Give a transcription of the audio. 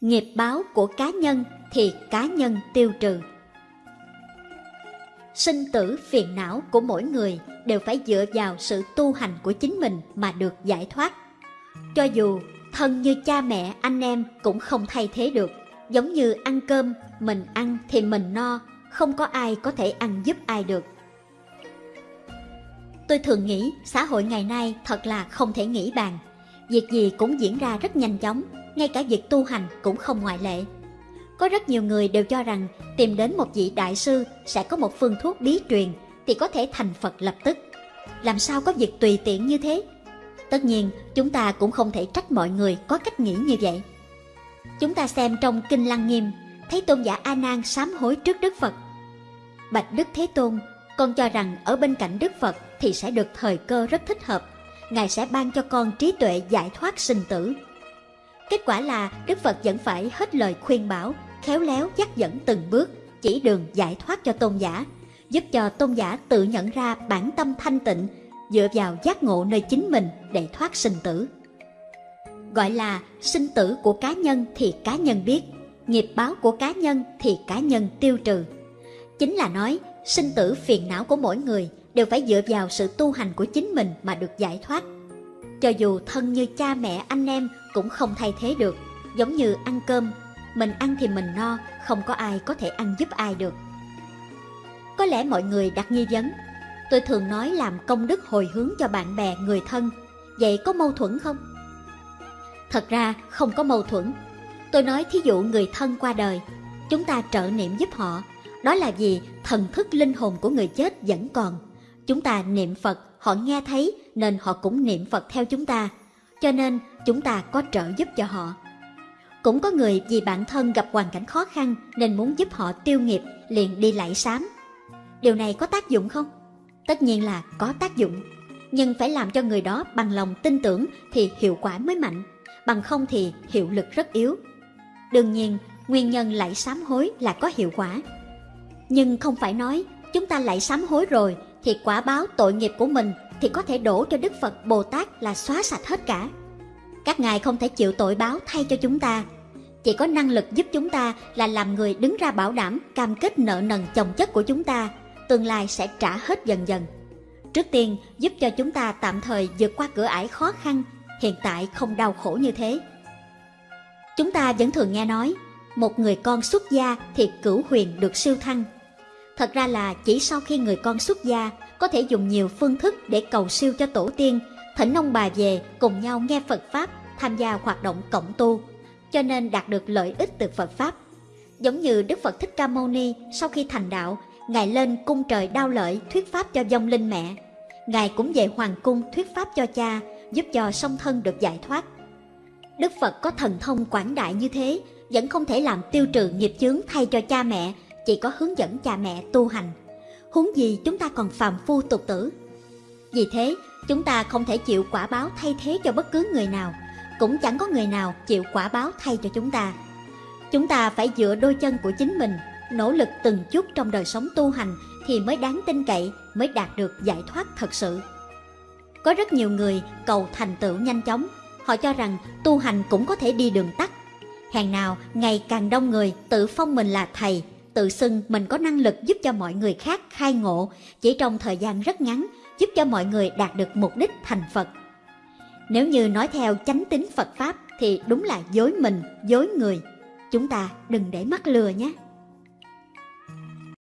Nghiệp báo của cá nhân thì cá nhân tiêu trừ. Sinh tử phiền não của mỗi người đều phải dựa vào sự tu hành của chính mình mà được giải thoát. Cho dù thân như cha mẹ, anh em cũng không thay thế được. Giống như ăn cơm, mình ăn thì mình no, không có ai có thể ăn giúp ai được. Tôi thường nghĩ xã hội ngày nay thật là không thể nghĩ bàn. Việc gì cũng diễn ra rất nhanh chóng, ngay cả việc tu hành cũng không ngoại lệ. Có rất nhiều người đều cho rằng tìm đến một vị đại sư sẽ có một phương thuốc bí truyền thì có thể thành Phật lập tức. Làm sao có việc tùy tiện như thế? Tất nhiên, chúng ta cũng không thể trách mọi người có cách nghĩ như vậy. Chúng ta xem trong Kinh Lăng Nghiêm, thấy tôn giả A Nan sám hối trước Đức Phật. Bạch Đức Thế Tôn, con cho rằng ở bên cạnh Đức Phật thì sẽ được thời cơ rất thích hợp. Ngài sẽ ban cho con trí tuệ giải thoát sinh tử. Kết quả là Đức Phật vẫn phải hết lời khuyên bảo, khéo léo dắt dẫn từng bước, chỉ đường giải thoát cho tôn giả, giúp cho tôn giả tự nhận ra bản tâm thanh tịnh, dựa vào giác ngộ nơi chính mình để thoát sinh tử. Gọi là sinh tử của cá nhân thì cá nhân biết, nghiệp báo của cá nhân thì cá nhân tiêu trừ. Chính là nói sinh tử phiền não của mỗi người đều phải dựa vào sự tu hành của chính mình mà được giải thoát. Cho dù thân như cha mẹ anh em cũng không thay thế được, giống như ăn cơm, mình ăn thì mình no, không có ai có thể ăn giúp ai được. Có lẽ mọi người đặt nghi vấn, tôi thường nói làm công đức hồi hướng cho bạn bè, người thân, vậy có mâu thuẫn không? Thật ra không có mâu thuẫn. Tôi nói thí dụ người thân qua đời, chúng ta trợ niệm giúp họ, đó là vì thần thức linh hồn của người chết vẫn còn. Chúng ta niệm Phật, họ nghe thấy nên họ cũng niệm Phật theo chúng ta. Cho nên chúng ta có trợ giúp cho họ. Cũng có người vì bản thân gặp hoàn cảnh khó khăn nên muốn giúp họ tiêu nghiệp liền đi lạy sám. Điều này có tác dụng không? Tất nhiên là có tác dụng. Nhưng phải làm cho người đó bằng lòng tin tưởng thì hiệu quả mới mạnh. Bằng không thì hiệu lực rất yếu. Đương nhiên, nguyên nhân lạy sám hối là có hiệu quả. Nhưng không phải nói chúng ta lạy sám hối rồi thì quả báo tội nghiệp của mình thì có thể đổ cho Đức Phật Bồ Tát là xóa sạch hết cả. Các ngài không thể chịu tội báo thay cho chúng ta. Chỉ có năng lực giúp chúng ta là làm người đứng ra bảo đảm cam kết nợ nần chồng chất của chúng ta, tương lai sẽ trả hết dần dần. Trước tiên giúp cho chúng ta tạm thời vượt qua cửa ải khó khăn, hiện tại không đau khổ như thế. Chúng ta vẫn thường nghe nói, một người con xuất gia thì cửu huyền được siêu thăng. Thật ra là chỉ sau khi người con xuất gia có thể dùng nhiều phương thức để cầu siêu cho tổ tiên, thỉnh ông bà về cùng nhau nghe Phật Pháp, tham gia hoạt động cộng tu, cho nên đạt được lợi ích từ Phật Pháp. Giống như Đức Phật Thích Ca Mâu Ni sau khi thành đạo, Ngài lên cung trời đao lợi thuyết Pháp cho vong linh mẹ. Ngài cũng về Hoàng cung thuyết Pháp cho cha, giúp cho song thân được giải thoát. Đức Phật có thần thông quảng đại như thế, vẫn không thể làm tiêu trừ nghiệp chướng thay cho cha mẹ, chỉ có hướng dẫn cha mẹ tu hành huống gì chúng ta còn phàm phu tục tử. Vì thế, chúng ta không thể chịu quả báo thay thế cho bất cứ người nào, cũng chẳng có người nào chịu quả báo thay cho chúng ta. Chúng ta phải dựa đôi chân của chính mình, nỗ lực từng chút trong đời sống tu hành thì mới đáng tin cậy, mới đạt được giải thoát thật sự. Có rất nhiều người cầu thành tựu nhanh chóng, họ cho rằng tu hành cũng có thể đi đường tắt. Hàng nào ngày càng đông người tự phong mình là thầy, tự xưng mình có năng lực giúp cho mọi người khác khai ngộ chỉ trong thời gian rất ngắn, giúp cho mọi người đạt được mục đích thành Phật. Nếu như nói theo chánh tính Phật Pháp thì đúng là dối mình, dối người. Chúng ta đừng để mắc lừa nhé.